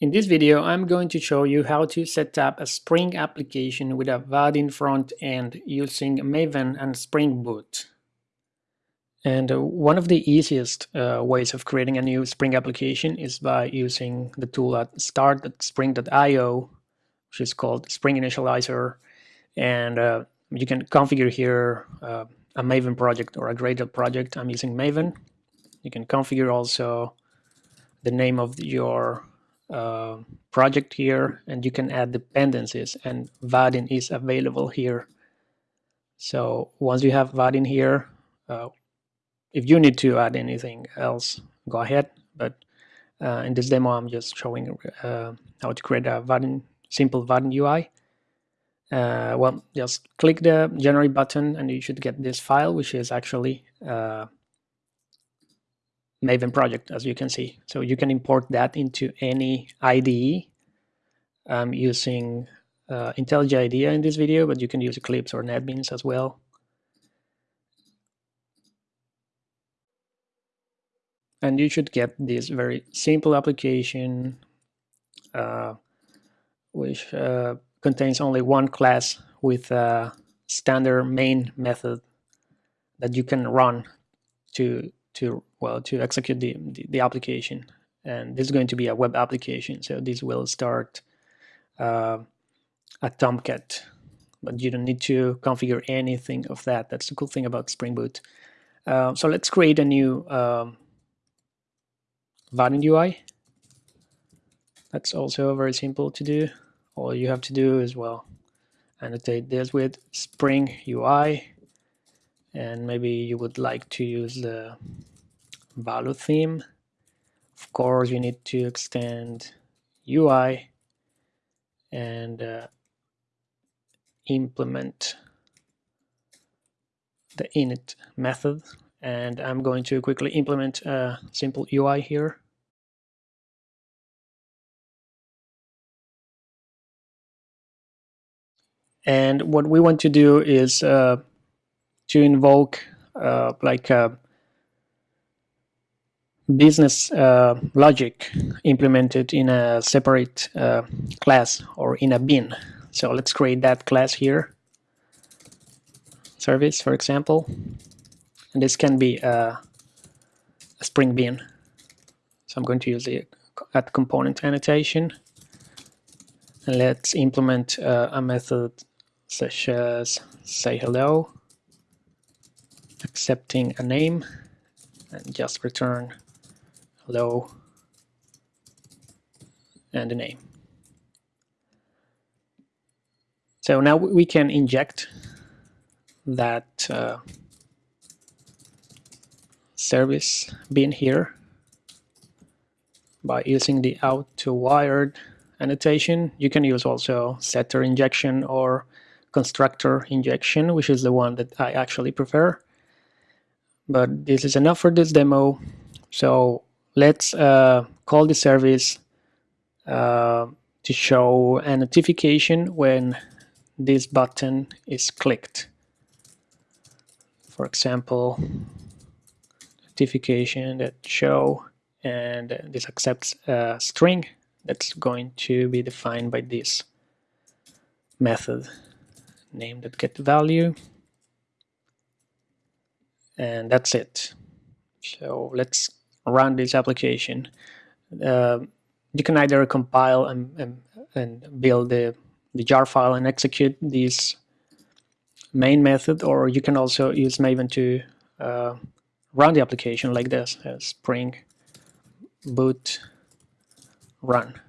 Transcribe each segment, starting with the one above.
In this video, I'm going to show you how to set up a Spring application with a Vaadin front end using Maven and Spring Boot. And uh, one of the easiest uh, ways of creating a new Spring application is by using the tool at start.spring.io, which is called Spring Initializr. And uh, you can configure here uh, a Maven project or a Gradle project. I'm using Maven. You can configure also the name of your uh, project here and you can add dependencies and Vaadin is available here. So once you have Vaadin here, uh, if you need to add anything else, go ahead. But uh, in this demo, I'm just showing uh, how to create a Vaadin, simple Vaadin UI. Uh, well, just click the generate button and you should get this file, which is actually uh, Maven project, as you can see. So you can import that into any IDE. I'm using uh, IntelliJ IDEA in this video, but you can use Eclipse or NetBeans as well. And you should get this very simple application, uh, which uh, contains only one class with a standard main method that you can run to to well to execute the, the, the application. And this is going to be a web application. So this will start uh, a Tomcat. But you don't need to configure anything of that. That's the cool thing about Spring Boot. Uh, so let's create a new um, Vaadin UI that's also very simple to do. All you have to do is well annotate this with Spring UI and maybe you would like to use the Valo theme. Of course you need to extend UI and uh, implement the init method. And I'm going to quickly implement a simple UI here. And what we want to do is uh, to invoke uh, like a business uh, logic implemented in a separate uh, class or in a bean. So let's create that class here. Service, for example. And this can be a, a Spring bean. So I'm going to use the at component annotation. And let's implement uh, a method such as say hello accepting a name and just return hello and a name. So now we can inject that uh, service bean here by using the out to wired annotation. You can use also setter injection or constructor injection, which is the one that I actually prefer but this is enough for this demo so let's uh, call the service uh, to show a notification when this button is clicked. For example notification that show and this accepts a string that's going to be defined by this method. Name that get value. And that's it. So let's run this application uh, you can either compile and, and, and build the, the jar file and execute this main method or you can also use Maven to uh, run the application like this uh, spring boot run.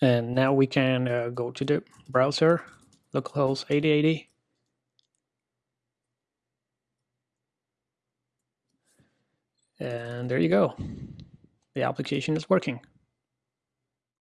And now we can uh, go to the browser localhost 8080 And there you go. The application is working.